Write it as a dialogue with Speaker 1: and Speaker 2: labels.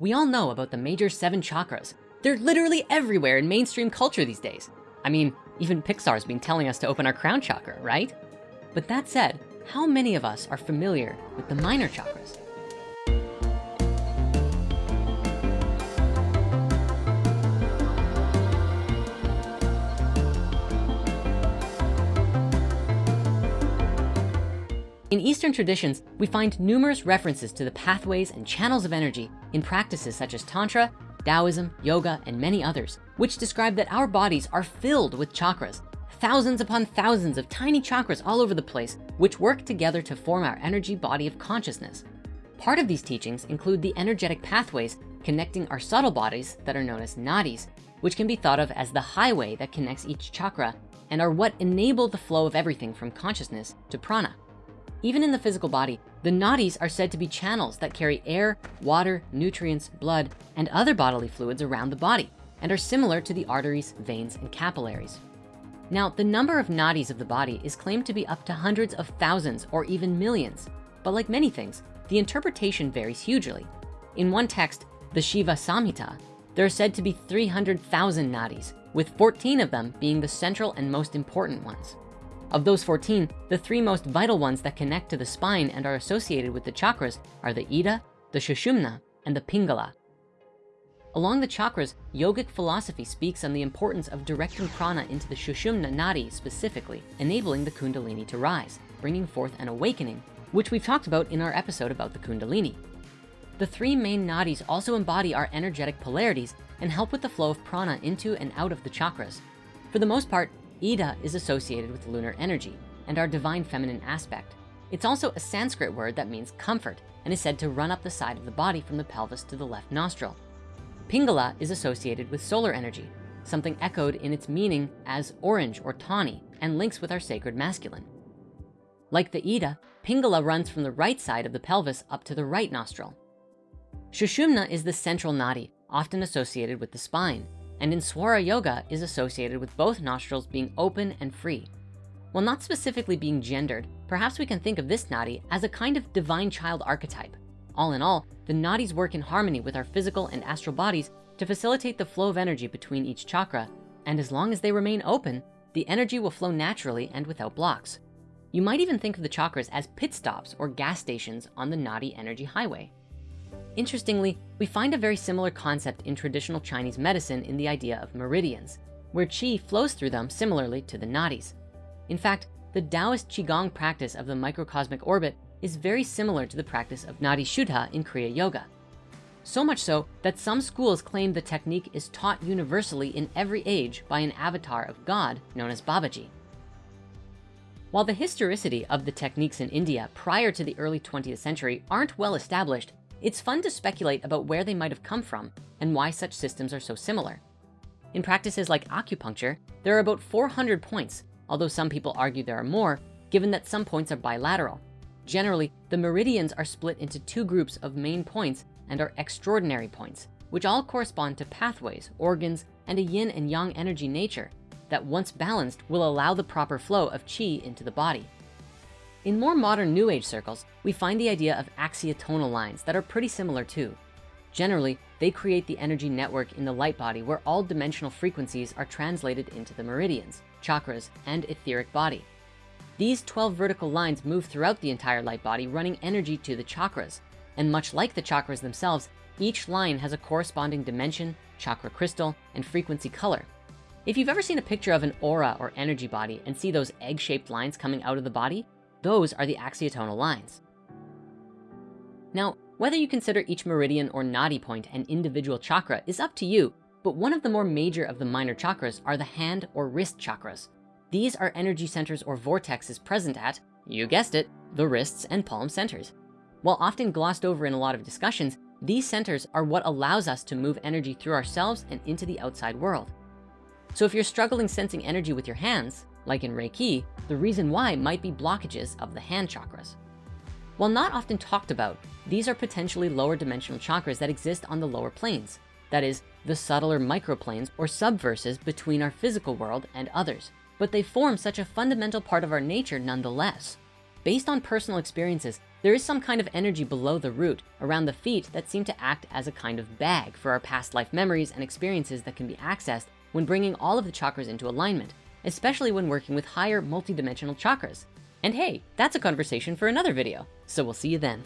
Speaker 1: We all know about the major seven chakras. They're literally everywhere in mainstream culture these days. I mean, even Pixar's been telling us to open our crown chakra, right? But that said, how many of us are familiar with the minor chakras? In Eastern traditions, we find numerous references to the pathways and channels of energy in practices such as Tantra, Taoism, yoga, and many others, which describe that our bodies are filled with chakras, thousands upon thousands of tiny chakras all over the place, which work together to form our energy body of consciousness. Part of these teachings include the energetic pathways connecting our subtle bodies that are known as nadis, which can be thought of as the highway that connects each chakra and are what enable the flow of everything from consciousness to prana. Even in the physical body, the nadis are said to be channels that carry air, water, nutrients, blood, and other bodily fluids around the body and are similar to the arteries, veins, and capillaries. Now, the number of nadis of the body is claimed to be up to hundreds of thousands or even millions. But like many things, the interpretation varies hugely. In one text, the Shiva Samhita, there are said to be 300,000 nadis, with 14 of them being the central and most important ones. Of those 14, the three most vital ones that connect to the spine and are associated with the chakras are the Ida, the Sushumna, and the Pingala. Along the chakras, yogic philosophy speaks on the importance of directing prana into the Sushumna Nadi specifically, enabling the Kundalini to rise, bringing forth an awakening, which we've talked about in our episode about the Kundalini. The three main nadis also embody our energetic polarities and help with the flow of prana into and out of the chakras. For the most part, Ida is associated with lunar energy and our divine feminine aspect. It's also a Sanskrit word that means comfort and is said to run up the side of the body from the pelvis to the left nostril. Pingala is associated with solar energy, something echoed in its meaning as orange or tawny and links with our sacred masculine. Like the Ida, Pingala runs from the right side of the pelvis up to the right nostril. Shushumna is the central nadi, often associated with the spine and in Swara Yoga is associated with both nostrils being open and free. While not specifically being gendered, perhaps we can think of this nadi as a kind of divine child archetype. All in all, the nadis work in harmony with our physical and astral bodies to facilitate the flow of energy between each chakra. And as long as they remain open, the energy will flow naturally and without blocks. You might even think of the chakras as pit stops or gas stations on the nadi energy highway. Interestingly, we find a very similar concept in traditional Chinese medicine in the idea of meridians, where qi flows through them similarly to the nadis. In fact, the Taoist Qigong practice of the microcosmic orbit is very similar to the practice of Nadi Shuddha in Kriya Yoga. So much so that some schools claim the technique is taught universally in every age by an avatar of God known as Babaji. While the historicity of the techniques in India prior to the early 20th century aren't well established, it's fun to speculate about where they might have come from and why such systems are so similar. In practices like acupuncture, there are about 400 points, although some people argue there are more, given that some points are bilateral. Generally, the meridians are split into two groups of main points and are extraordinary points, which all correspond to pathways, organs, and a yin and yang energy nature that once balanced will allow the proper flow of chi into the body. In more modern new age circles, we find the idea of axiotonal lines that are pretty similar too. Generally, they create the energy network in the light body where all dimensional frequencies are translated into the meridians, chakras, and etheric body. These 12 vertical lines move throughout the entire light body, running energy to the chakras. And much like the chakras themselves, each line has a corresponding dimension, chakra crystal, and frequency color. If you've ever seen a picture of an aura or energy body and see those egg-shaped lines coming out of the body, those are the axiotonal lines. Now, whether you consider each meridian or nadi point an individual chakra is up to you, but one of the more major of the minor chakras are the hand or wrist chakras. These are energy centers or vortexes present at, you guessed it, the wrists and palm centers. While often glossed over in a lot of discussions, these centers are what allows us to move energy through ourselves and into the outside world. So if you're struggling sensing energy with your hands, like in Reiki, the reason why might be blockages of the hand chakras. While not often talked about, these are potentially lower dimensional chakras that exist on the lower planes. That is the subtler microplanes or subverses between our physical world and others, but they form such a fundamental part of our nature nonetheless. Based on personal experiences, there is some kind of energy below the root around the feet that seem to act as a kind of bag for our past life memories and experiences that can be accessed when bringing all of the chakras into alignment, especially when working with higher multidimensional chakras. And hey, that's a conversation for another video. So we'll see you then.